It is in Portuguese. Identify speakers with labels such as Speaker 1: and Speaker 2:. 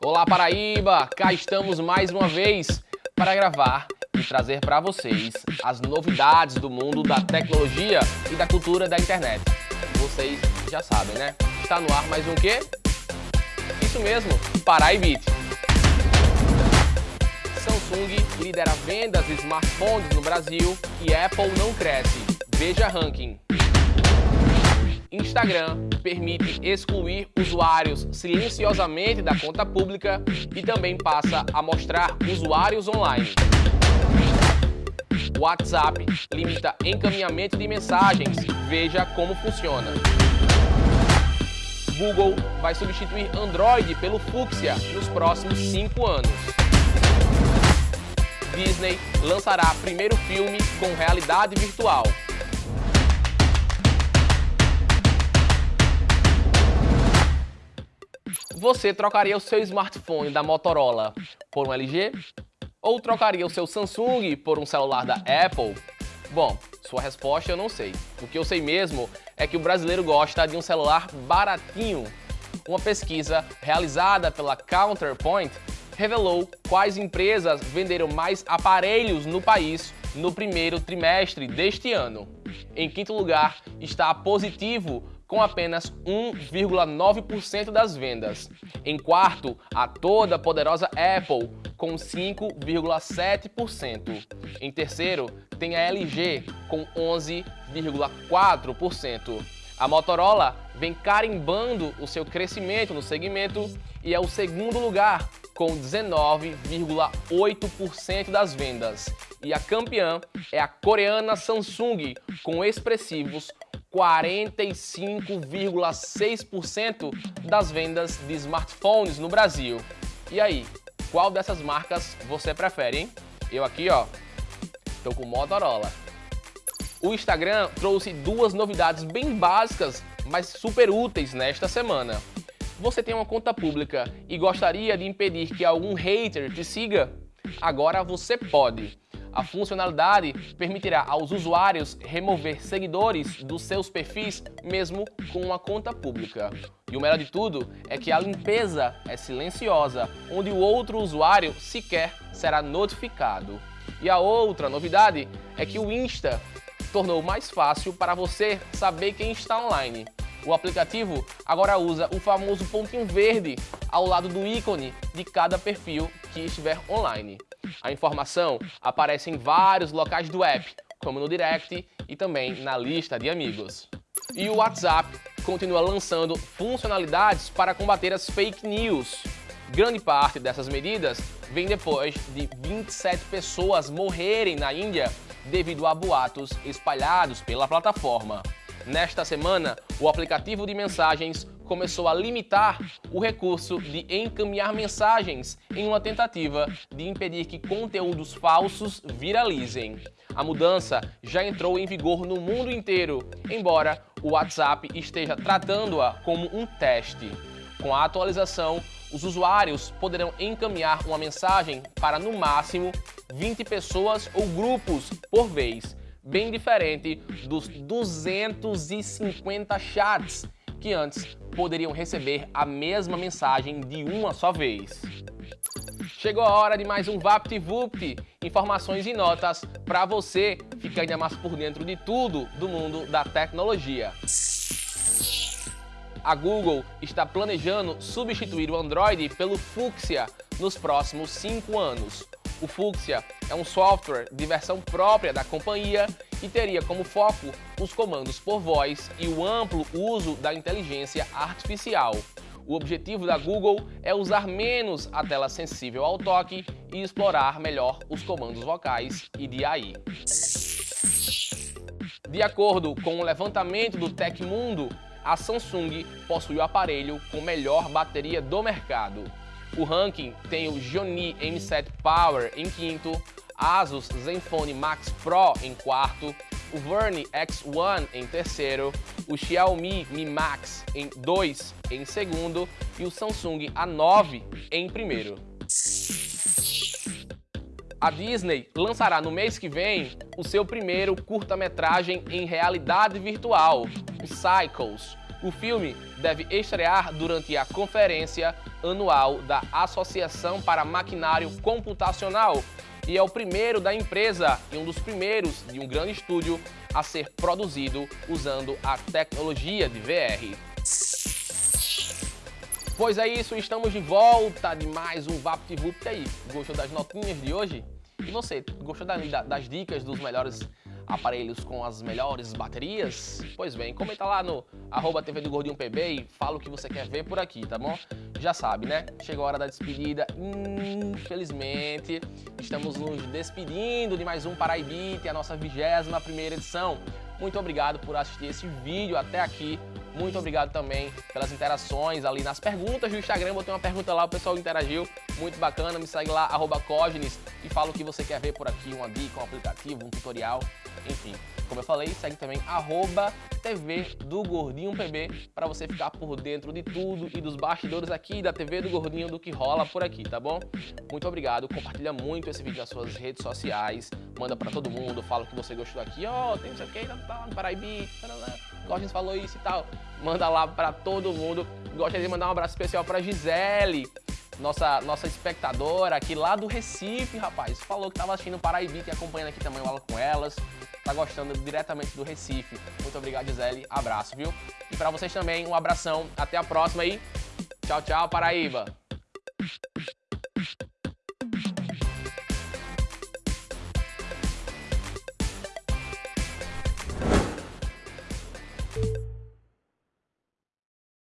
Speaker 1: Olá Paraíba, cá estamos mais uma vez para gravar e trazer para vocês as novidades do mundo da tecnologia e da cultura da internet. Vocês já sabem, né? Está no ar mais um quê? Isso mesmo, Paraibit. Samsung lidera vendas de smartphones no Brasil e Apple não cresce. Veja ranking. Instagram permite excluir usuários silenciosamente da conta pública e também passa a mostrar usuários online. WhatsApp limita encaminhamento de mensagens. Veja como funciona. Google vai substituir Android pelo Fuchsia nos próximos 5 anos. Disney lançará primeiro filme com realidade virtual. Você trocaria o seu smartphone da Motorola por um LG? Ou trocaria o seu Samsung por um celular da Apple? Bom, sua resposta eu não sei. O que eu sei mesmo é que o brasileiro gosta de um celular baratinho. Uma pesquisa realizada pela Counterpoint revelou quais empresas venderam mais aparelhos no país no primeiro trimestre deste ano. Em quinto lugar está Positivo com apenas 1,9% das vendas. Em quarto, a toda poderosa Apple, com 5,7%. Em terceiro, tem a LG, com 11,4%. A Motorola vem carimbando o seu crescimento no segmento e é o segundo lugar, com 19,8% das vendas. E a campeã é a coreana Samsung, com expressivos 45,6% das vendas de smartphones no Brasil. E aí, qual dessas marcas você prefere, hein? Eu aqui, ó, tô com Motorola. O Instagram trouxe duas novidades bem básicas, mas super úteis nesta semana. Você tem uma conta pública e gostaria de impedir que algum hater te siga? Agora você pode. A funcionalidade permitirá aos usuários remover seguidores dos seus perfis mesmo com uma conta pública. E o melhor de tudo é que a limpeza é silenciosa, onde o outro usuário sequer será notificado. E a outra novidade é que o Insta tornou mais fácil para você saber quem está online. O aplicativo agora usa o famoso pontinho verde ao lado do ícone de cada perfil que estiver online. A informação aparece em vários locais do app, como no Direct e também na lista de amigos. E o WhatsApp continua lançando funcionalidades para combater as fake news. Grande parte dessas medidas vem depois de 27 pessoas morrerem na Índia devido a boatos espalhados pela plataforma. Nesta semana, o aplicativo de mensagens começou a limitar o recurso de encaminhar mensagens em uma tentativa de impedir que conteúdos falsos viralizem. A mudança já entrou em vigor no mundo inteiro, embora o WhatsApp esteja tratando-a como um teste. Com a atualização, os usuários poderão encaminhar uma mensagem para, no máximo, 20 pessoas ou grupos por vez, bem diferente dos 250 chats que antes poderiam receber a mesma mensagem de uma só vez. Chegou a hora de mais um VaptVupt, informações e notas para você ficar ainda mais por dentro de tudo do mundo da tecnologia. A Google está planejando substituir o Android pelo Fuchsia nos próximos 5 anos. O Fuchsia é um software de versão própria da companhia e teria como foco os comandos por voz e o amplo uso da inteligência artificial. O objetivo da Google é usar menos a tela sensível ao toque e explorar melhor os comandos vocais e de AI. De acordo com o levantamento do Tecmundo, a Samsung possui o aparelho com melhor bateria do mercado. O ranking tem o Xiaomi M7 Power em quinto, Asus Zenfone Max Pro em quarto, o Verne X1 em terceiro, o Xiaomi Mi Max em 2 em segundo e o Samsung A9 em primeiro. A Disney lançará no mês que vem o seu primeiro curta-metragem em realidade virtual, o Cycles. O filme deve estrear durante a conferência anual da Associação para Maquinário Computacional e é o primeiro da empresa e um dos primeiros de um grande estúdio a ser produzido usando a tecnologia de VR. Pois é isso, estamos de volta de mais um VaptVupt aí. Gostou das notinhas de hoje? E você, gostou das dicas dos melhores aparelhos com as melhores baterias? Pois bem, comenta lá no arroba TV do Gordinho PB e fala o que você quer ver por aqui, tá bom? Já sabe, né? Chegou a hora da despedida. Infelizmente, estamos nos despedindo de mais um Paraibite, a nossa 21 primeira edição. Muito obrigado por assistir esse vídeo até aqui. Muito obrigado também pelas interações ali nas perguntas do Instagram. Botei uma pergunta lá, o pessoal interagiu. Muito bacana. Me segue lá, arroba Cognes, e fala o que você quer ver por aqui. Uma dica, um aplicativo, um tutorial, enfim. Como eu falei, segue também arroba TV do Gordinho PB para você ficar por dentro de tudo e dos bastidores aqui da TV do Gordinho do que rola por aqui, tá bom? Muito obrigado, compartilha muito esse vídeo nas suas redes sociais, manda para todo mundo, fala que você gostou aqui, ó, oh, tem não sei o que, tá, tá, no Paraibi, Gordinho falou isso e tal. Manda lá para todo mundo. Gostaria de mandar um abraço especial para Gisele, nossa, nossa espectadora aqui lá do Recife, rapaz. Falou que tava assistindo Paraíba, que acompanhando aqui também o Aula com Elas tá gostando diretamente do Recife. Muito obrigado, Gisele. Abraço, viu? E para vocês também, um abração. Até a próxima aí. Tchau, tchau, Paraíba.